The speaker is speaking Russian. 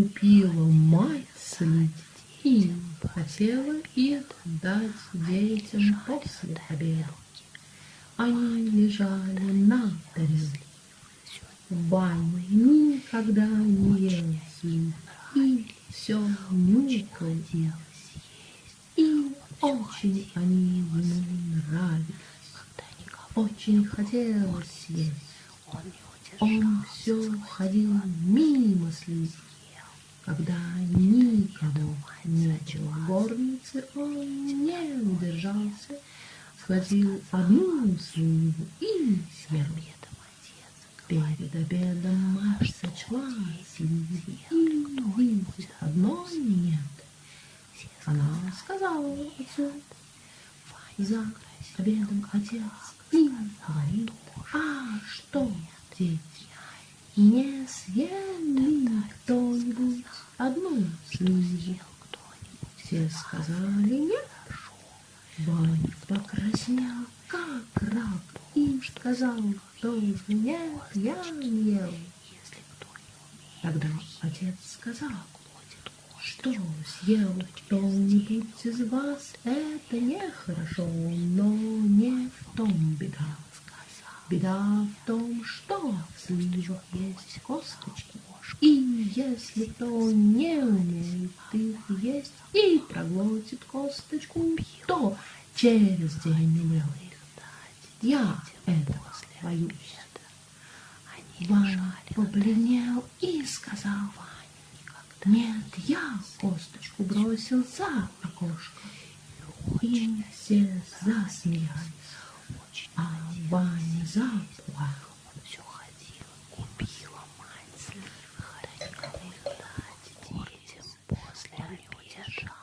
купила мать слить и хотела их дать детям после обеда. Они лежали на тарелке. В бане никогда не ел слив и все их. И очень они ему нравились. Очень хотелось съесть. Он все ходил мимо слив. Когда было в горнице, он не удержался, схватил одну сливу и съел. Перед обедом мать сочла сливы и одной нет. Она сказала отцу, за обедом отец им говорит, а что, дети, не съели кто-нибудь одну сливу? Все сказали нет. Ваня покраснел, как рак, и сказал, что нет, я не ел. Тогда отец сказал, что съел кто-нибудь из вас, это нехорошо, но не в том беда. Беда в том, что в сливах есть косточки, и если кто не умеет их есть и проглотит косточку, то через день умрет. Я этого боюсь. Ваня побледнел и сказал, нет, я косточку бросил за окошко. И все засмеялись, держал.